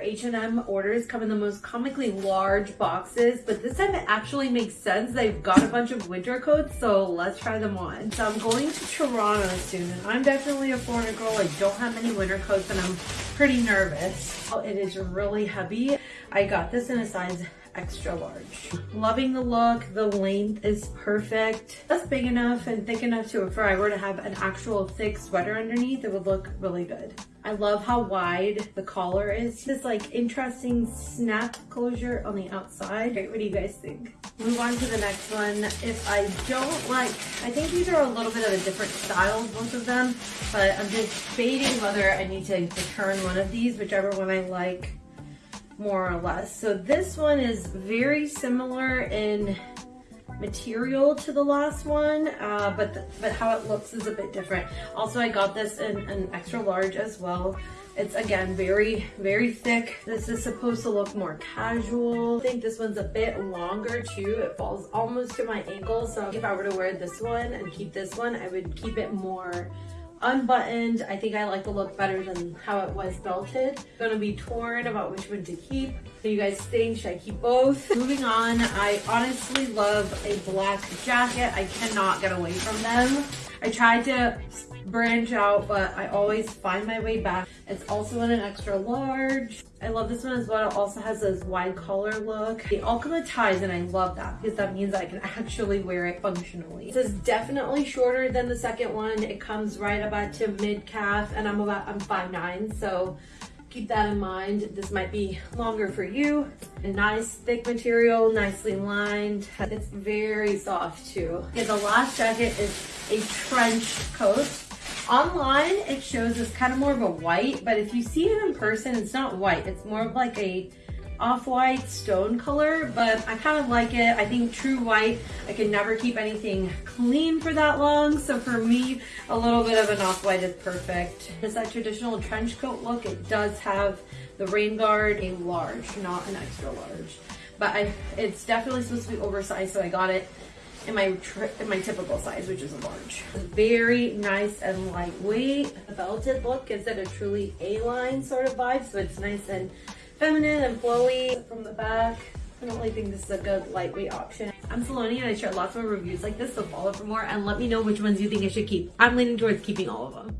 H&M orders come in the most comically large boxes, but this time it actually makes sense. They've got a bunch of winter coats, so let's try them on. So I'm going to Toronto soon, and I'm definitely a Florida girl. I don't have many winter coats, and I'm pretty nervous. Oh, it is really heavy. I got this in a size extra large. Loving the look. The length is perfect. That's big enough and thick enough to if I were to have an actual thick sweater underneath, it would look really good. I love how wide the collar is. This like interesting snap closure on the outside. Okay, what do you guys think? Move on to the next one. If I don't like, I think these are a little bit of a different style, both of them, but I'm just debating whether I need to return one of these, whichever one I like more or less. So this one is very similar in material to the last one, uh, but, the, but how it looks is a bit different. Also, I got this in an extra large as well. It's again, very, very thick. This is supposed to look more casual. I think this one's a bit longer too. It falls almost to my ankle. So if I were to wear this one and keep this one, I would keep it more unbuttoned. I think I like the look better than how it was belted. Gonna be torn about which one to keep. So you guys think, should I keep both? Moving on, I honestly love a black jacket. I cannot get away from them. I tried to branch out, but I always find my way back. It's also in an extra large. I love this one as well. It also has this wide collar look. They all ties and I love that because that means I can actually wear it functionally. This is definitely shorter than the second one. It comes right about to mid calf and I'm about, I'm 5'9", so keep that in mind. This might be longer for you. A nice thick material, nicely lined. It's very soft too. Okay, the last jacket is a trench coat. Online, it shows as kind of more of a white, but if you see it in person, it's not white. It's more of like a off-white stone color, but I kind of like it. I think true white, I can never keep anything clean for that long. So for me, a little bit of an off-white is perfect. It's that traditional trench coat look. It does have the rain guard, a large, not an extra large. But I, it's definitely supposed to be oversized, so I got it in my in my typical size, which is a large. Very nice and lightweight. The belted look gives it a truly A-line sort of vibe, so it's nice and feminine and flowy from the back. I don't really think this is a good lightweight option. I'm Saloni and I share lots more reviews like this, so follow for more and let me know which ones you think I should keep. I'm leaning towards keeping all of them.